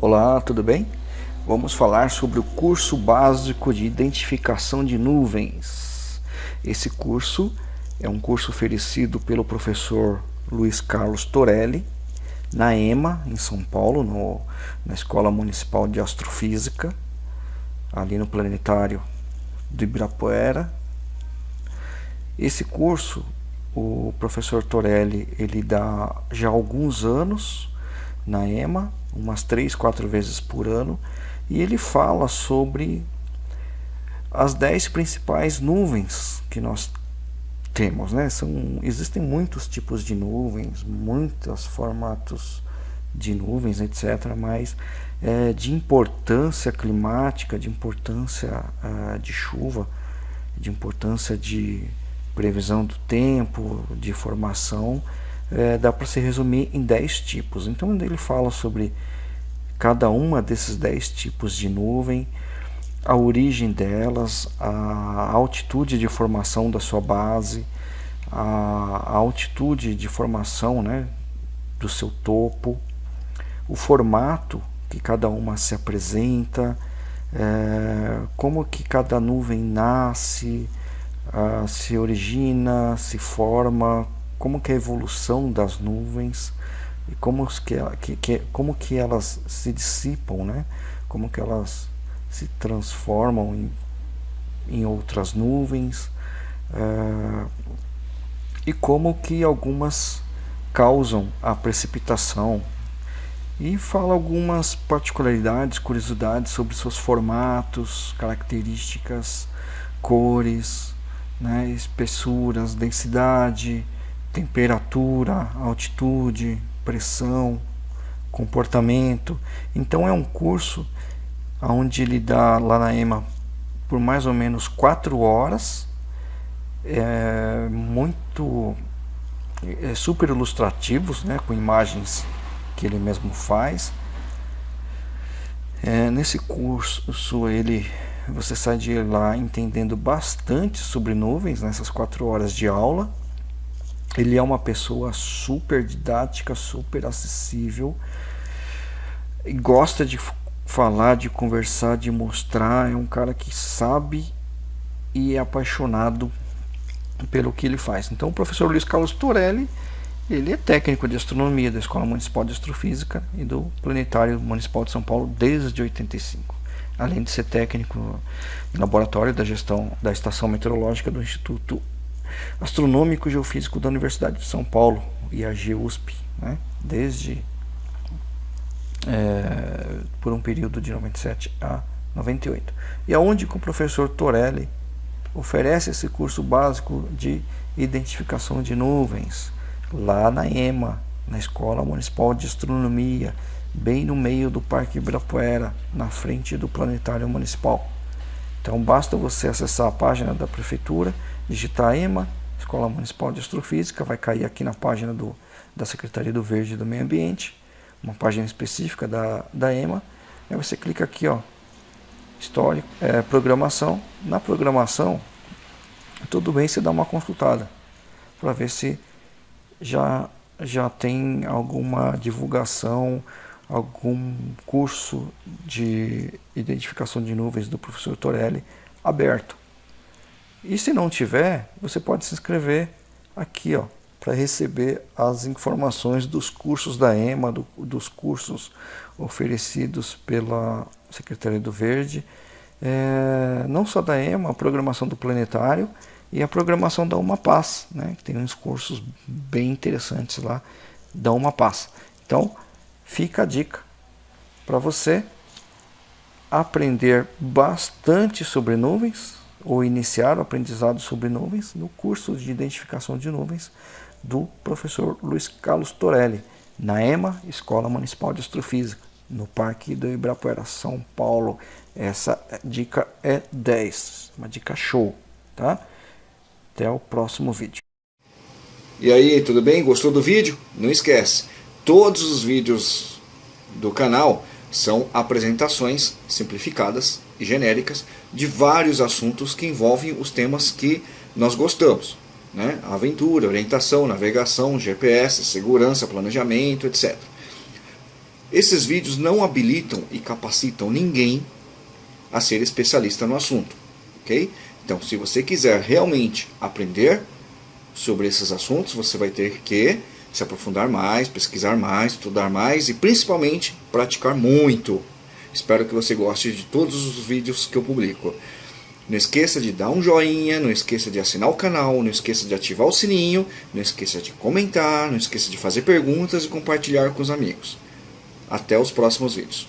Olá, tudo bem? Vamos falar sobre o curso básico de identificação de nuvens. Esse curso é um curso oferecido pelo professor Luiz Carlos Torelli na EMA, em São Paulo, no, na Escola Municipal de Astrofísica, ali no planetário do Ibirapuera. Esse curso, o professor Torelli, ele dá já alguns anos na EMA, umas três, quatro vezes por ano, e ele fala sobre as dez principais nuvens que nós temos, né? São, existem muitos tipos de nuvens, muitos formatos de nuvens, etc., mas é, de importância climática, de importância uh, de chuva, de importância de previsão do tempo, de formação, é, dá para se resumir em 10 tipos. Então ele fala sobre cada uma desses 10 tipos de nuvem, a origem delas, a altitude de formação da sua base, a altitude de formação né, do seu topo, o formato que cada uma se apresenta, é, como que cada nuvem nasce, se origina, se forma, como que é a evolução das nuvens e como que, que, que, como que elas se dissipam, né? como que elas se transformam em, em outras nuvens uh, e como que algumas causam a precipitação e fala algumas particularidades, curiosidades sobre seus formatos, características, cores, né, espessuras, densidade, temperatura, altitude, pressão, comportamento. Então é um curso onde ele dá lá na EMA por mais ou menos quatro horas, é muito é super ilustrativos, né, com imagens que ele mesmo faz. É, nesse curso ele você sai de lá entendendo bastante sobre nuvens nessas quatro horas de aula ele é uma pessoa super didática, super acessível, e gosta de falar, de conversar, de mostrar. É um cara que sabe e é apaixonado pelo que ele faz. Então, o professor Luiz Carlos Torelli, ele é técnico de astronomia da Escola Municipal de Astrofísica e do Planetário Municipal de São Paulo desde 85. Além de ser técnico em laboratório da gestão da Estação Meteorológica do Instituto Astronômico Geofísico da Universidade de São Paulo, IAG USP, né? desde é, por um período de 97 a 98. E aonde que o professor Torelli oferece esse curso básico de identificação de nuvens, lá na EMA, na Escola Municipal de Astronomia, bem no meio do Parque Ibirapuera, na frente do Planetário Municipal. Então basta você acessar a página da Prefeitura digitar EMA, Escola Municipal de Astrofísica, vai cair aqui na página do, da Secretaria do Verde e do Meio Ambiente, uma página específica da, da EMA, aí você clica aqui, ó, histórico, é, programação, na programação, tudo bem você dá uma consultada, para ver se já, já tem alguma divulgação, algum curso de identificação de nuvens do professor Torelli aberto. E se não tiver, você pode se inscrever aqui, ó, para receber as informações dos cursos da EMA, do, dos cursos oferecidos pela Secretaria do Verde, é, não só da EMA, a programação do Planetário e a programação da Uma Paz, né, que tem uns cursos bem interessantes lá da Uma Paz. Então, fica a dica para você aprender bastante sobre nuvens, ou iniciar o aprendizado sobre nuvens no curso de identificação de nuvens do professor Luiz Carlos Torelli, na EMA, Escola Municipal de Astrofísica, no Parque do Ibirapuera, São Paulo. Essa dica é 10, uma dica show, tá? Até o próximo vídeo. E aí, tudo bem? Gostou do vídeo? Não esquece, todos os vídeos do canal são apresentações simplificadas e genéricas de vários assuntos que envolvem os temas que nós gostamos. Né? Aventura, orientação, navegação, GPS, segurança, planejamento, etc. Esses vídeos não habilitam e capacitam ninguém a ser especialista no assunto, ok? Então, se você quiser realmente aprender sobre esses assuntos, você vai ter que se aprofundar mais, pesquisar mais, estudar mais e principalmente praticar muito. Espero que você goste de todos os vídeos que eu publico. Não esqueça de dar um joinha, não esqueça de assinar o canal, não esqueça de ativar o sininho, não esqueça de comentar, não esqueça de fazer perguntas e compartilhar com os amigos. Até os próximos vídeos.